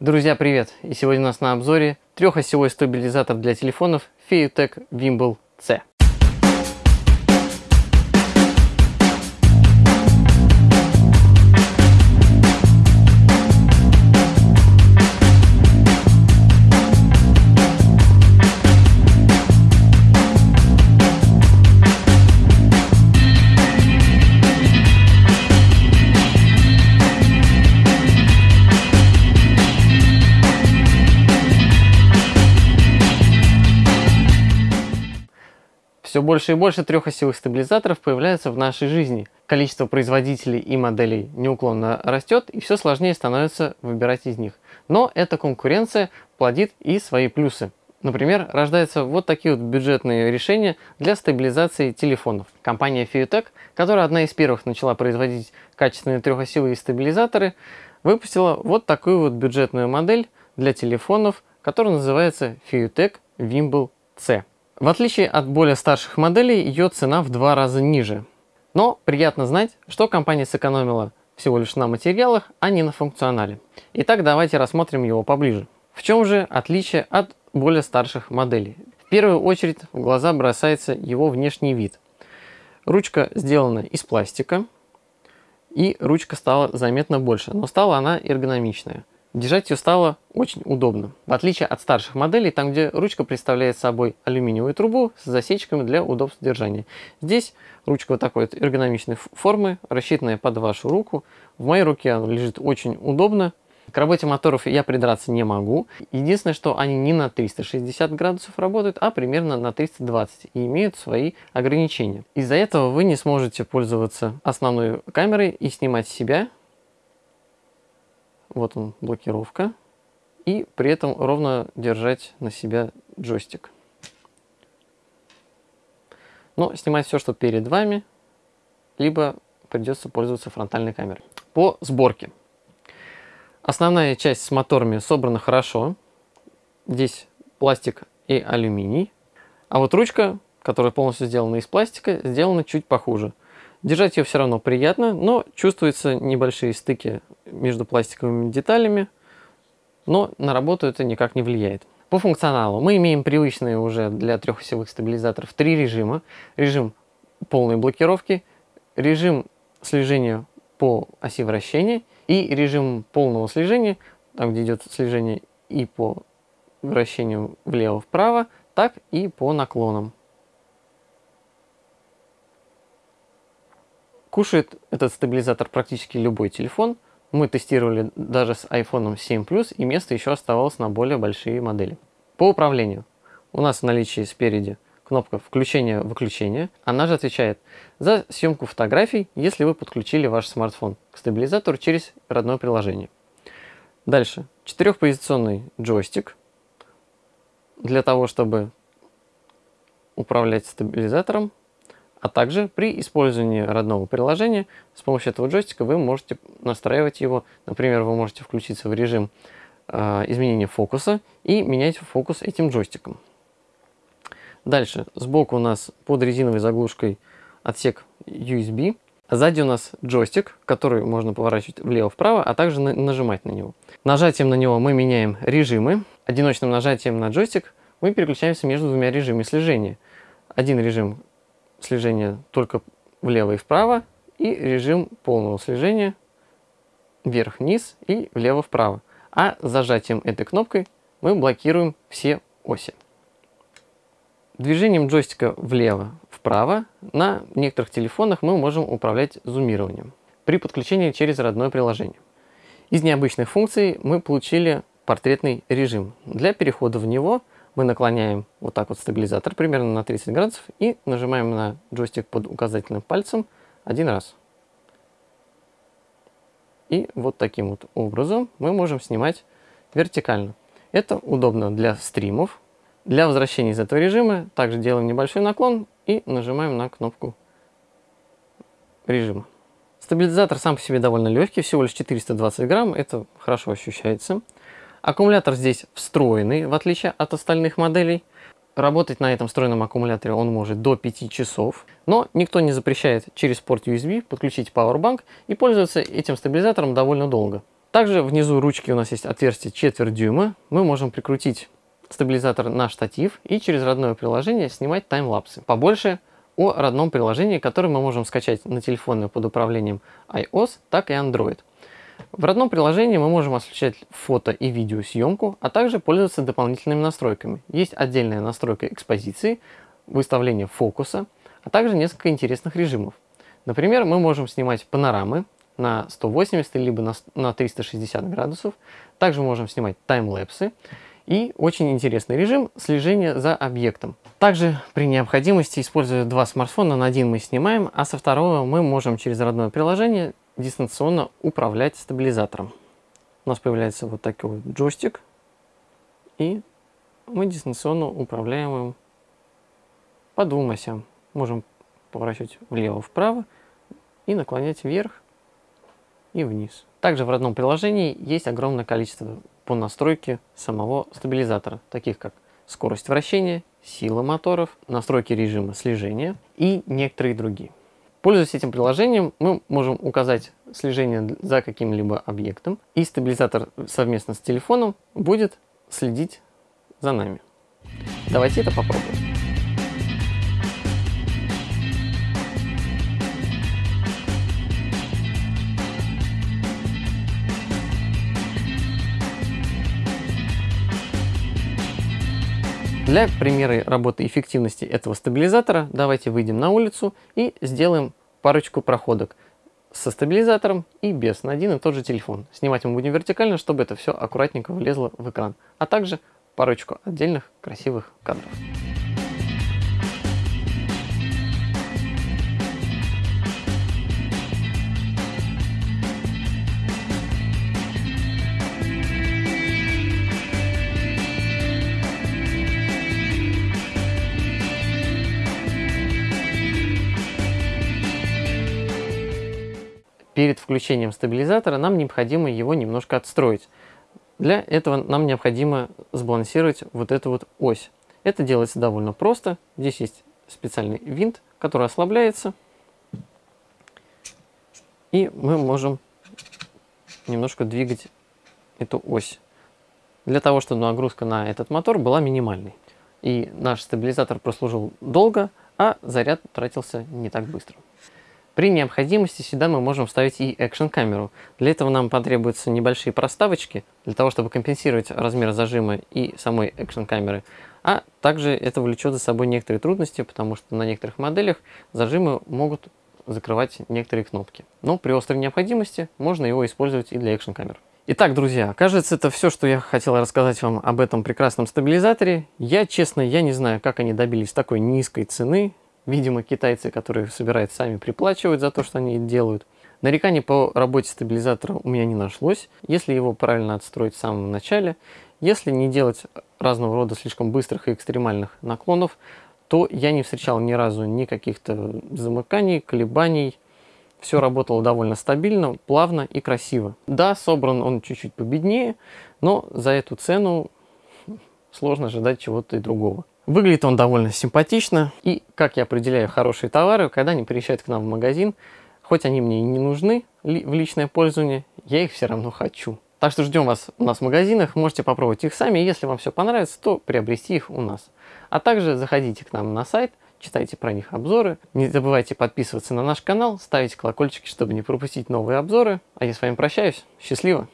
Друзья, привет! И сегодня у нас на обзоре трехосевой стабилизатор для телефонов Feutech Wimble C. Все больше и больше трехосевых стабилизаторов появляется в нашей жизни. Количество производителей и моделей неуклонно растет, и все сложнее становится выбирать из них. Но эта конкуренция плодит и свои плюсы. Например, рождаются вот такие вот бюджетные решения для стабилизации телефонов. Компания Fiutech, которая одна из первых начала производить качественные трехосевые стабилизаторы, выпустила вот такую вот бюджетную модель для телефонов, которая называется Fiutech Wimble C. В отличие от более старших моделей, ее цена в два раза ниже. Но приятно знать, что компания сэкономила всего лишь на материалах, а не на функционале. Итак, давайте рассмотрим его поближе. В чем же отличие от более старших моделей? В первую очередь в глаза бросается его внешний вид. Ручка сделана из пластика, и ручка стала заметно больше, но стала она эргономичная. Держать ее стало очень удобно. В отличие от старших моделей, там где ручка представляет собой алюминиевую трубу с засечками для удобства держания. Здесь ручка вот такой вот эргономичной формы, рассчитанная под вашу руку. В моей руке она лежит очень удобно. К работе моторов я придраться не могу. Единственное, что они не на 360 градусов работают, а примерно на 320 и имеют свои ограничения. Из-за этого вы не сможете пользоваться основной камерой и снимать себя вот он, блокировка. И при этом ровно держать на себя джойстик. Но снимать все, что перед вами, либо придется пользоваться фронтальной камерой. По сборке. Основная часть с моторами собрана хорошо. Здесь пластик и алюминий. А вот ручка, которая полностью сделана из пластика, сделана чуть похуже. Держать ее все равно приятно, но чувствуются небольшие стыки между пластиковыми деталями, но на работу это никак не влияет. По функционалу мы имеем привычные уже для трехосевых стабилизаторов три режима. Режим полной блокировки, режим слежения по оси вращения и режим полного слежения, там где идет слежение и по вращению влево-вправо, так и по наклонам. Кушает этот стабилизатор практически любой телефон. Мы тестировали даже с iPhone 7 Plus, и место еще оставалось на более большие модели. По управлению. У нас в наличии спереди кнопка включения-выключения. Она же отвечает за съемку фотографий, если вы подключили ваш смартфон к стабилизатору через родное приложение. Дальше. Четырехпозиционный джойстик для того, чтобы управлять стабилизатором а также при использовании родного приложения с помощью этого джойстика вы можете настраивать его. Например, вы можете включиться в режим э, изменения фокуса и менять фокус этим джойстиком. Дальше, сбоку у нас под резиновой заглушкой отсек USB. Сзади у нас джойстик, который можно поворачивать влево-вправо, а также на нажимать на него. Нажатием на него мы меняем режимы. Одиночным нажатием на джойстик мы переключаемся между двумя режимами слежения. Один режим слежения только влево и вправо, и режим полного слежения вверх-вниз и влево-вправо. А зажатием этой кнопкой мы блокируем все оси. Движением джойстика влево-вправо на некоторых телефонах мы можем управлять зумированием при подключении через родное приложение. Из необычных функций мы получили портретный режим. Для перехода в него мы наклоняем вот так вот стабилизатор примерно на 30 градусов и нажимаем на джойстик под указательным пальцем один раз. И вот таким вот образом мы можем снимать вертикально. Это удобно для стримов. Для возвращения из этого режима также делаем небольшой наклон и нажимаем на кнопку режима. Стабилизатор сам по себе довольно легкий, всего лишь 420 грамм, это хорошо ощущается. Аккумулятор здесь встроенный, в отличие от остальных моделей. Работать на этом встроенном аккумуляторе он может до 5 часов, но никто не запрещает через порт USB подключить Powerbank и пользоваться этим стабилизатором довольно долго. Также внизу ручки у нас есть отверстие четверть дюйма. Мы можем прикрутить стабилизатор на штатив и через родное приложение снимать таймлапсы. Побольше о родном приложении, которое мы можем скачать на телефоны под управлением iOS, так и Android. В родном приложении мы можем осуществлять фото и видеосъемку, а также пользоваться дополнительными настройками. Есть отдельная настройка экспозиции, выставление фокуса, а также несколько интересных режимов. Например, мы можем снимать панорамы на 180 либо на 360 градусов. Также можем снимать таймлэпсы. И очень интересный режим слежения за объектом. Также при необходимости, используя два смартфона, на один мы снимаем, а со второго мы можем через родное приложение дистанционно управлять стабилизатором. У нас появляется вот такой вот джойстик, и мы дистанционно управляем им по двум осям. Можем поворачивать влево-вправо и наклонять вверх и вниз. Также в родном приложении есть огромное количество по настройке самого стабилизатора, таких как скорость вращения, сила моторов, настройки режима слежения и некоторые другие. Пользуясь этим приложением, мы можем указать слежение за каким-либо объектом, и стабилизатор совместно с телефоном будет следить за нами. Давайте это попробуем. Для примера работы эффективности этого стабилизатора давайте выйдем на улицу и сделаем парочку проходок со стабилизатором и без на один и тот же телефон. Снимать мы будем вертикально, чтобы это все аккуратненько влезло в экран, а также парочку отдельных красивых кадров. Перед включением стабилизатора нам необходимо его немножко отстроить. Для этого нам необходимо сбалансировать вот эту вот ось. Это делается довольно просто. Здесь есть специальный винт, который ослабляется. И мы можем немножко двигать эту ось. Для того, чтобы нагрузка на этот мотор была минимальной. И наш стабилизатор прослужил долго, а заряд тратился не так быстро. При необходимости сюда мы можем вставить и экшн камеру. Для этого нам потребуются небольшие проставочки, для того чтобы компенсировать размер зажима и самой экшн камеры. А также это влечет за собой некоторые трудности, потому что на некоторых моделях зажимы могут закрывать некоторые кнопки. Но при острой необходимости можно его использовать и для экшн камер. Итак, друзья, кажется, это все, что я хотел рассказать вам об этом прекрасном стабилизаторе. Я, честно, я не знаю, как они добились такой низкой цены. Видимо, китайцы, которые собирают сами, приплачивают за то, что они делают. Нареканий по работе стабилизатора у меня не нашлось, если его правильно отстроить в самом начале. Если не делать разного рода слишком быстрых и экстремальных наклонов, то я не встречал ни разу ни каких-то замыканий, колебаний. Все работало довольно стабильно, плавно и красиво. Да, собран он чуть-чуть победнее, но за эту цену сложно ожидать чего-то и другого. Выглядит он довольно симпатично. И как я определяю хорошие товары, когда они приезжают к нам в магазин, хоть они мне и не нужны в личное пользование, я их все равно хочу. Так что ждем вас у нас в магазинах, можете попробовать их сами, если вам все понравится, то приобрести их у нас. А также заходите к нам на сайт, читайте про них обзоры. Не забывайте подписываться на наш канал, ставить колокольчики, чтобы не пропустить новые обзоры. А я с вами прощаюсь. Счастливо!